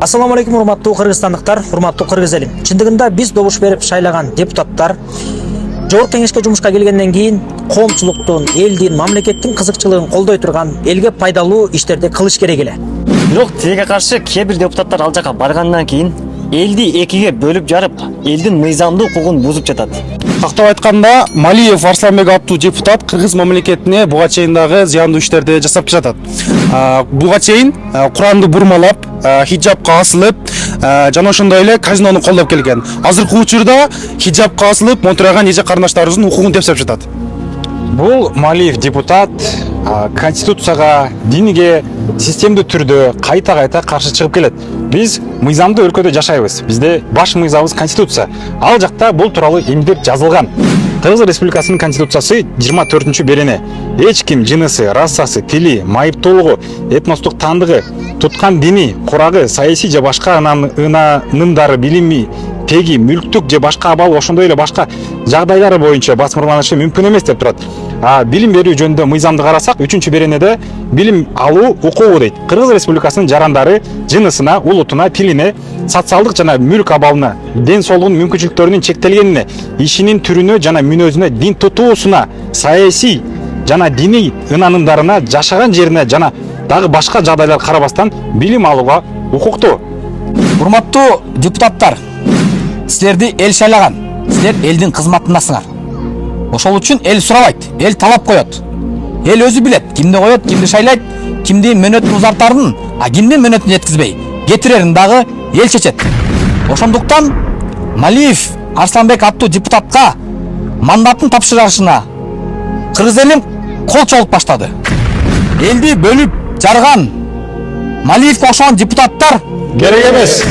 ассалому алейкум урматтуу кыргызстандыктар урматтуу кыргыз элим. Чындыгында биз добуш берип шайлаган депутаттар жогорку кеңешке жумушка келгенден кийин коомчулуктун элдин мамлекеттин кызыкчылыгын колдой турган элге пайдалуу иштерди кылыш керек эле. Бирок тилекке каршы кээ бир депутаттар ал жака баргандан кийин элди экиге бөлүп жарып элдин мыйзамдуу укугун бузуп жатат. Тактап айтканда малиев арсланбек аттуу депутат кыргыз мамлекетине буга чейин дагы зыяндуу иштерди жасап жатат. Буга чейин куранды бурмалап хиджабка асылып жана ошондой эле казинону колдоп келген. Азыркы учурда хиджабка асылып монтираган эже карындаштарыбыздын укугун тепсеп жатат бул малиев депутат а, конституцияга динге системдүү түрдө кайта кайта каршы чыгып келет биз мыйзамдуу өлкөдө жашайбыз бизде баш мыйзамыбыз конституция. Ал жакта бул тууралуу эмнелер жазылган кыргыз республикасынын конституциясы жыйырма төртүнчү берене. Эч ким жынысы расасы тили майыптуулугу этностук таандыгы туткан дини курагы саясий же башка ынанымдары билими теги мүлктүк же башка абал ошондой эле башка жагдайлар боюнча басмырланышы мүмкүн эмес деп турат а билим берүү жөнүндө мыйзамды карасак үчүнчү беренеде билим алуу укугу дейт кыргыз республикасынын жарандары жынысына улутуна тилине социалдык жана мүлк абалына ден соолугунун мүмкүнчүлүктөрүнүн чектелгенине ишинин түрүнө жана мүнөзүнө дин тутуусуна саясий жана диний ынанымдарына жашаган жерине жана дагы башка жагдайларга карабастан билим алууга укуктуу урматтуу депутаттар силерди эл шайлаган силер элдин кызматындасыңар ошол үчүн эл сурабайт эл талап коет. Эл өзү билет кимди коет кимди шайлайт кимдин мөөнөтүн узартарын а кимдин мөөнөтүн жеткизбей. Кетирерин дагы эл чечет. Ошондуктан малиев арсланбек аттуу депутатка мандатын тапшырышына кыргыз элим кол чогулуп баштады. Элди бөлүп жарган малиевке окшогон депутаттар керек эмес